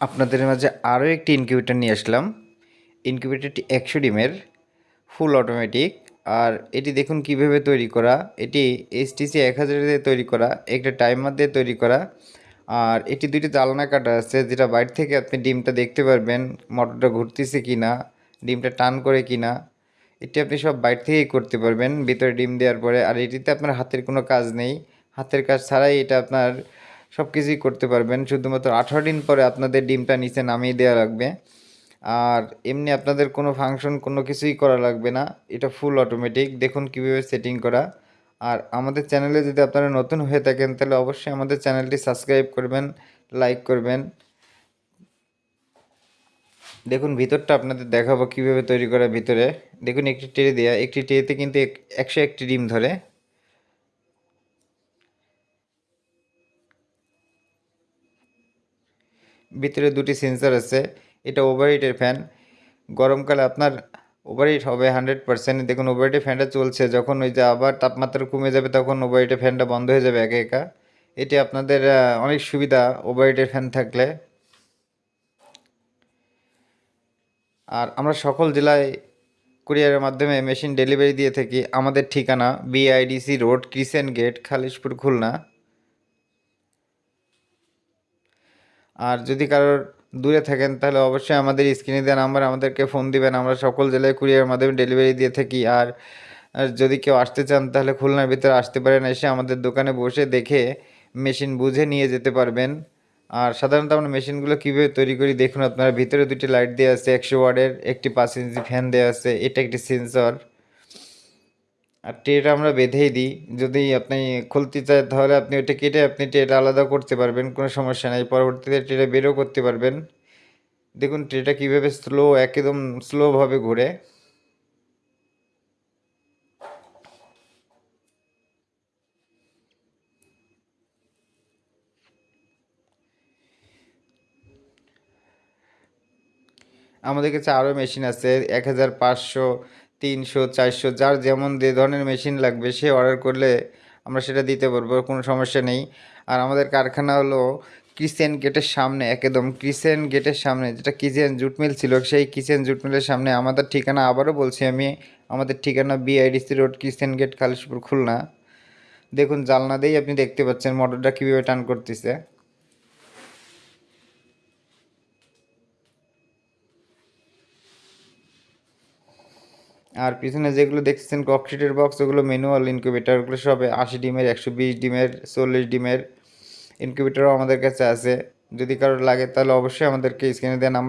আপনাদের মাঝে আরও একটি ইনকিউবেটর নিয়ে আসলাম। ইনকিউবেটরটি একশো ডিমের ফুল অটোমেটিক আর এটি দেখুন কীভাবে তৈরি করা। এটি এসটিসি এক হাজার দিয়ে তৈরি করা, একটা টাইমার দিয়ে তৈরি করা। আর এটি দুইটি চালনা কাটা আছে, যেটা বাইরে থেকে আপনি ডিমটা দেখতে পারবেন, মোটরটা ঘুরতেছে কি না ডিমটা টান করে কি না এটি আপনি সব বাইরে থেকেই করতে পারবেন, ভিতরে ডিম দেওয়ার পরে। আর এটিতে আপনার হাতের কোনো কাজ নেই। হাতের কাজ ছাড়াই এটা আপনার সব কিছুই করতে পারবেন। শুধুমাত্র আঠারো দিন পরে আপনাদের ডিমটা নিচে নামিয়ে দেওয়া লাগবে। আর এমনি আপনাদের কোনো ফাংশন কোনো কিছুই করা লাগবে না। এটা ফুল অটোমেটিক দেখুন কীভাবে সেটিং করা। আর আমাদের চ্যানেলে যদি আপনারা নতুন হয়ে থাকেন, তাহলে অবশ্যই আমাদের চ্যানেলটি সাবস্ক্রাইব করবেন লাইক করবেন। দেখুন ভিতরটা আপনাদের দেখাবো কীভাবে তৈরি করা ভিতরে। দেখুন একটি ট্রে দেওয়া একটি ট্রেতে কিন্তু একশো একটি ডিম ধরে। ভিতরে দুটি সেন্সার আছে। এটা ওভারহিটের ফ্যান গরমকালে আপনার ওভারহিট হবে হান্ড্রেড পার্সেন্ট দেখুন ওভারহিটের ফ্যানটা চলছে। যখন ওই যে আবার তাপমাত্রা কমে যাবে, তখন ওভারহিটের ফ্যানটা বন্ধ হয়ে যাবে একা একা। এটি আপনাদের অনেক সুবিধা ওভারহিটের ফ্যান থাকলে। আর আমরা সকল জেলায় কুরিয়ারের মাধ্যমে মেশিন ডেলিভারি দিয়ে থাকি। আমাদের ঠিকানা BIDC road crescent gate Khalishpur Khulna আর যদি কারোর দূরে থাকেন, তাহলে অবশ্যই আমাদের স্ক্রিনে দেওয়া নাম্বার আমাদেরকে ফোন দিবেন। আমরা সকল জেলায় কুরিয়ার মাধ্যমে ডেলিভারি দিয়ে থাকি। আর যদি কেউ আসতে চান, তাহলে খুলনার ভিতরে আসতে পারেন। এসে আমাদের দোকানে বসে দেখে মেশিন বুঝে নিয়ে যেতে পারবেন। আর সাধারণত আমরা মেশিনগুলো কীভাবে তৈরি করি, দেখুন আপনারা। ভিতরে দুটি লাইট দেওয়া আছে, একশো ওয়ার্ডের একটি পাঁচ ইঞ্চি ফ্যান দেওয়া আছে, এটা একটি সেন্সর। আর ট্রেটা আমরা বেঁধেই দিই। যদি আপনি খুলতে চান তাহলে আপনি ওইটা কেটে আপনি ট্রেটা আলাদা করতে পারবেন, কোনো সমস্যা নেই। পরবর্তীতে ট্রেটা বেরও করতে পারবেন। দেখুন ট্রেটা কীভাবে স্লো একদম স্লোভাবে ঘুরে। আমাদের কাছে আরও মেশিন আছে, এক হাজার পাঁচশো তিনশো, চারশো, যার যেমন যে ধরনের মেশিন লাগবে সে অর্ডার করলে আমরা সেটা দিতে পারব, কোনো সমস্যা নেই। আর আমাদের কারখানা হলো কিচেন গেটের সামনে, একদম কিচেন গেটের সামনে, যেটা কিচেন জুট মিল ছিল, সেই কিচেন জুট মিলের সামনে। আমাদের ঠিকানা আবারও বলছি আমি, আমাদের ঠিকানা BIDC road kitchen gate Khalishpur Khulna. দেখুন, জালনা দিয়েই আপনি দেখতে পাচ্ছেন মোটরটা কীভাবে টান করতেছে। আর পিছনে যেগুলো দেখছেন ককশিটের বক্স ওগুলো ম্যানুয়াল ইনকিউবেটার ওগুলো সব আশি ডিমের, একশো বিশ ডিমের, চল্লিশ ডিমের ইনকিউবেটারও আমাদের কাছে আছে। যদি কারোর লাগে তাহলে অবশ্যই আমাদেরকে স্ক্রিনে দেওয়া নাম্বার